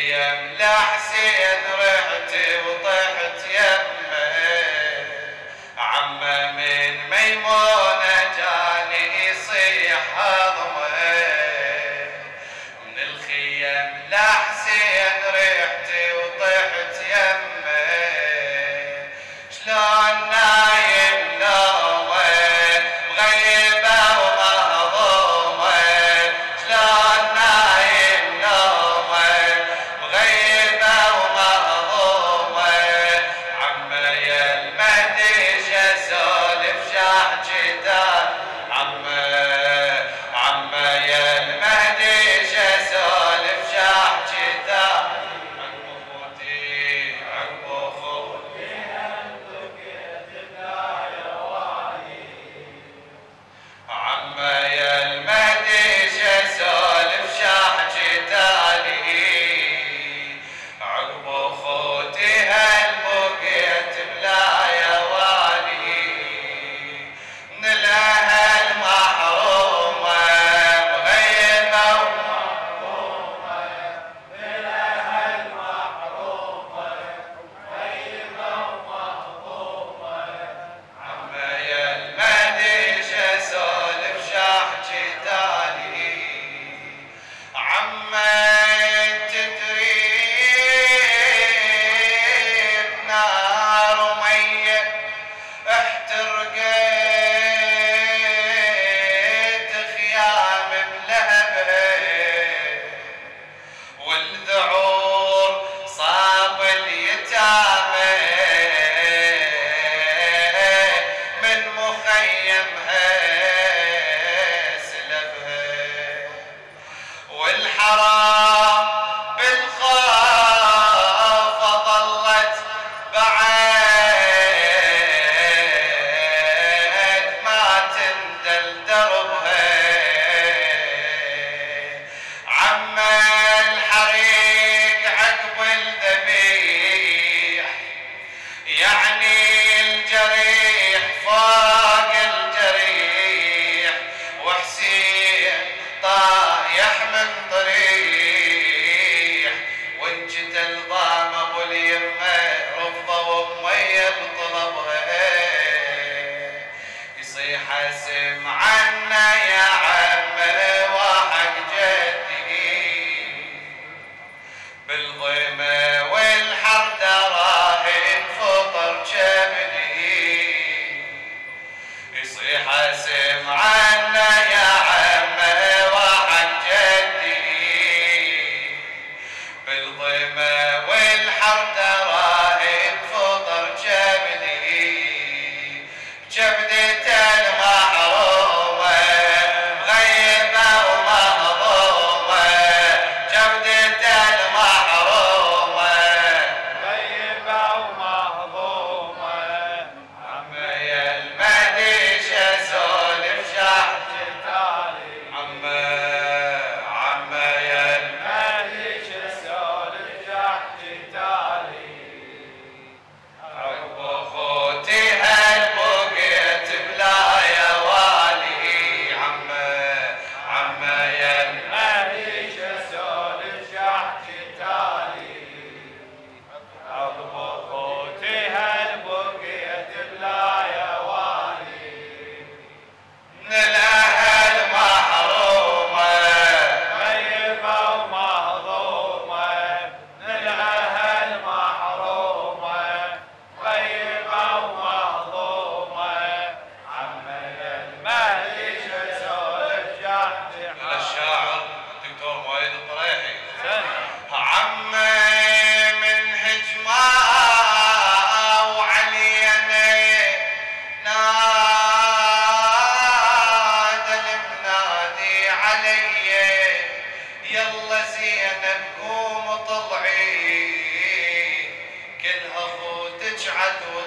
أيام سيد رحتي وطحت حاسب عنا يا عم وعن جدي. بالظلمة والحر ترى الفطر جبدي. جبدي تلها غيبة ومهضوبة جبدي تلها عروبة غيبة تشعثون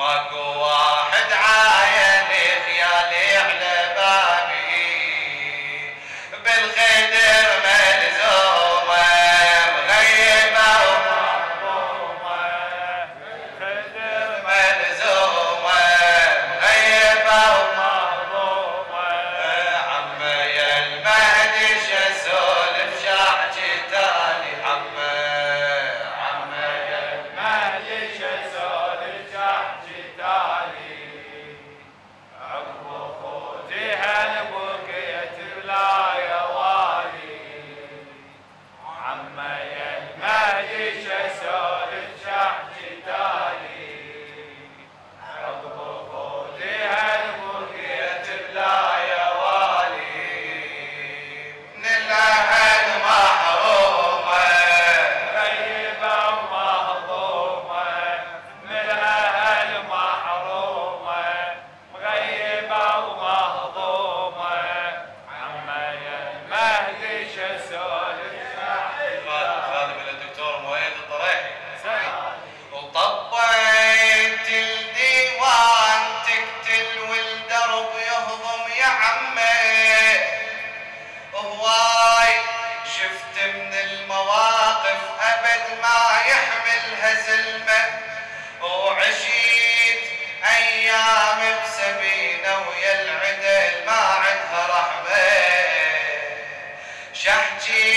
Marco Jai